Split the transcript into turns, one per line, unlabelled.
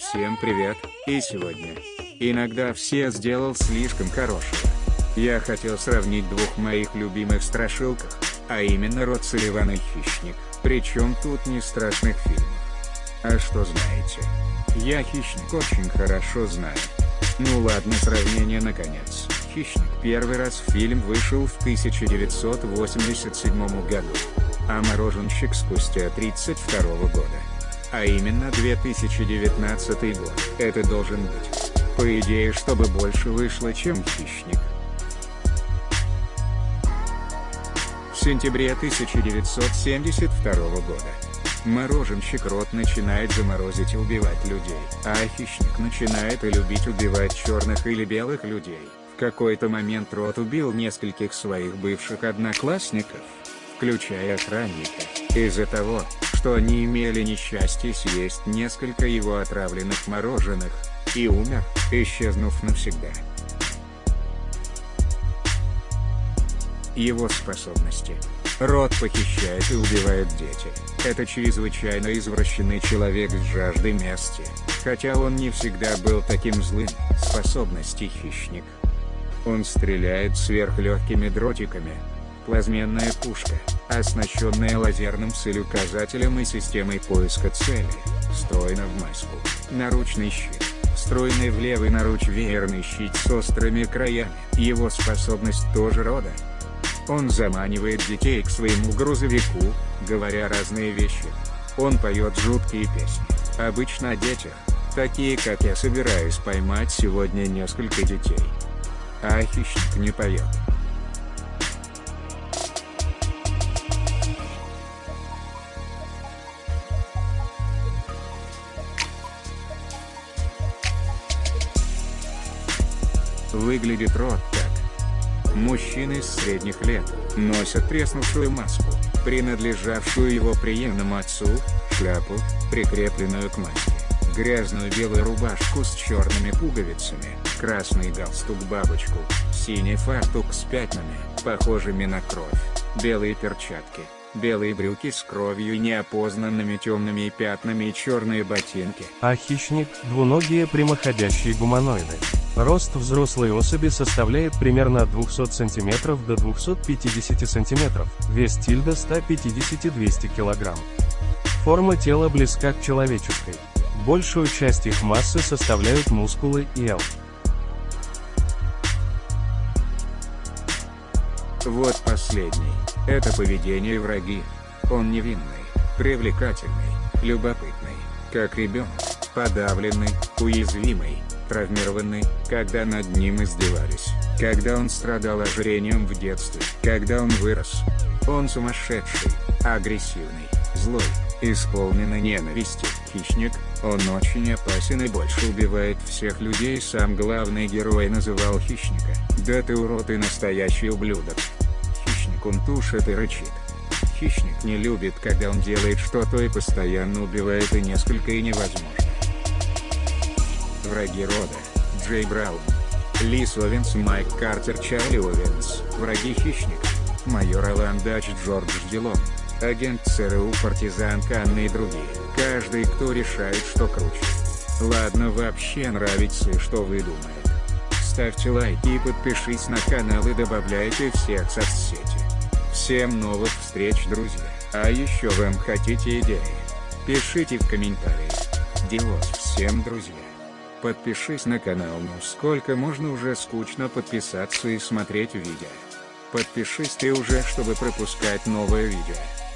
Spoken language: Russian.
Всем привет, и сегодня. Иногда все сделал слишком хорошего. Я хотел сравнить двух моих любимых страшилках, а именно Род Салливан и Хищник, причем тут не страшных фильмов. А что знаете? Я Хищник очень хорошо знаю. Ну ладно сравнение наконец. Хищник первый раз фильм вышел в 1987 году. А Мороженщик спустя 32 года. А именно 2019 год. Это должен быть. По идее, чтобы больше вышло, чем Хищник. В сентябре 1972 года. Мороженщик рот начинает заморозить и убивать людей, а хищник начинает и любить убивать черных или белых людей. В какой-то момент Рот убил нескольких своих бывших одноклассников, включая охранника, из-за того, что они имели несчастье съесть несколько его отравленных мороженых, и умер, исчезнув навсегда. Его способности. Рот похищает и убивает дети. Это чрезвычайно извращенный человек с жаждой мести, хотя он не всегда был таким злым, способности хищник. Он стреляет сверхлегкими дротиками. Плазменная пушка, оснащенная лазерным целеуказателем и системой поиска цели, встроена в маску. Наручный щит. Встроенный в левый наруч веерный щит с острыми краями. Его способность тоже рода. Он заманивает детей к своему грузовику, говоря разные вещи. Он поет жуткие песни, обычно о детях, такие как «Я собираюсь поймать сегодня несколько детей». А хищник не поет. Выглядит рот так. Мужчины средних лет, носят треснувшую маску, принадлежавшую его приемному отцу, шляпу, прикрепленную к маске, грязную белую рубашку с черными пуговицами, красный галстук-бабочку, синий фартук с пятнами, похожими на кровь, белые перчатки, белые брюки с кровью и неопознанными темными пятнами и черные ботинки.
А хищник – двуногие прямоходящие гуманоиды. Рост взрослой особи составляет примерно от 200 см до 250 см, вес тильда 150-200 кг. Форма тела близка к человеческой. Большую часть их массы составляют мускулы и эл.
Вот последний. Это поведение враги. Он невинный, привлекательный, любопытный, как ребенок, подавленный, уязвимый, травмированный, когда над ним издевались, когда он страдал ожирением в детстве, когда он вырос. Он сумасшедший, агрессивный, злой, исполненный ненависти, хищник, он очень опасен и больше убивает всех людей сам главный герой называл хищника. Да ты урод и настоящий ублюдок. Хищник он тушит и рычит. Хищник не любит когда он делает что-то и постоянно убивает и несколько и невозможно. Враги рода. Джей Браун. Лис Овенс Майк Картер Чарли Овенс. Враги хищника. Майор Алан Дач Джордж Дилон. Агент ЦРУ партизан Канны и другие. Каждый кто решает что круче. Ладно вообще нравится что вы думаете. Ставьте лайки и подпишись на канал и добавляйте всех соцсети. Всем новых встреч друзья. А еще вам хотите идеи? Пишите в комментариях. Делос всем друзья. Подпишись на канал ну сколько можно уже скучно подписаться и смотреть видео. Подпишись ты уже чтобы пропускать новое видео.